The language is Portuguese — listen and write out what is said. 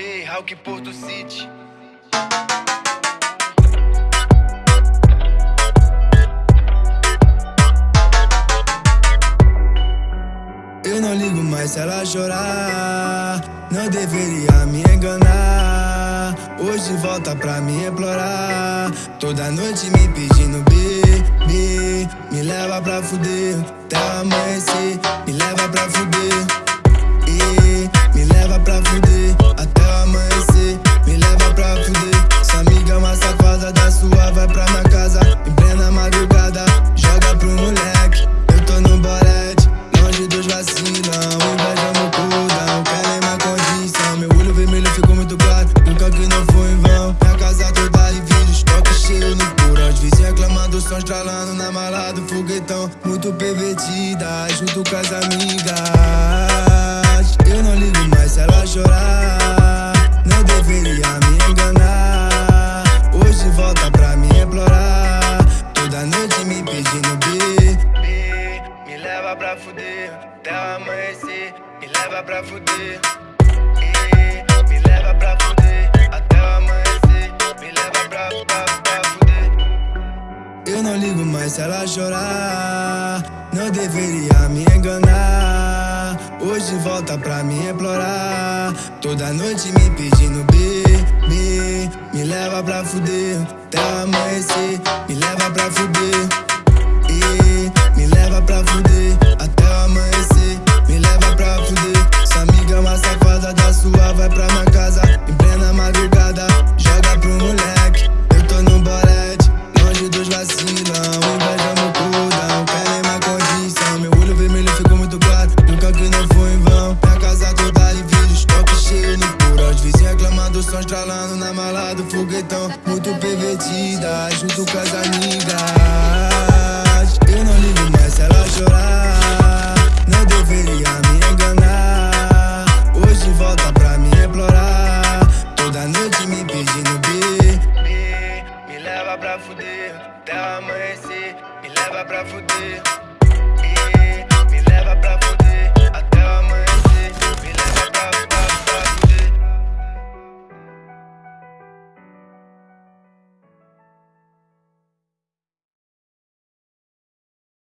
Ei, Hulk Porto City. Eu não ligo mais se ela chorar. Não deveria me enganar. Hoje volta pra me implorar. Toda noite me pedindo bebê. Me leva pra fuder. Até amanhecer. Me leva pra fuder. Muito pervertida. Junto com as amigas. Eu não ligo mais se ela chorar. Não deveria me enganar. Hoje volta pra me implorar. Toda noite me pedindo bebê. Me leva pra fuder. Até amanhecer. Me leva pra fuder. E me leva pra fuder. Até amanhecer. Me leva pra fuder. Eu não ligo mais se ela chorar. Não deveria me enganar. Hoje volta pra me implorar. Toda noite me pedindo bebê. Me leva pra fuder. Até amanhecer. Me leva pra fuder. E me leva pra fuder. Até amanhecer. Me leva pra fuder. Sua amiga é uma safada da sua. Vai pra minha casa. Estralando na mala do foguetão. Muito pervertida. Junto com as amigas. Eu não ligo mais se ela chorar. Não deveria me enganar. Hoje volta pra me implorar. Toda noite me pedindo bebê. Me leva pra fuder. Até amanhecer. Me leva pra fuder.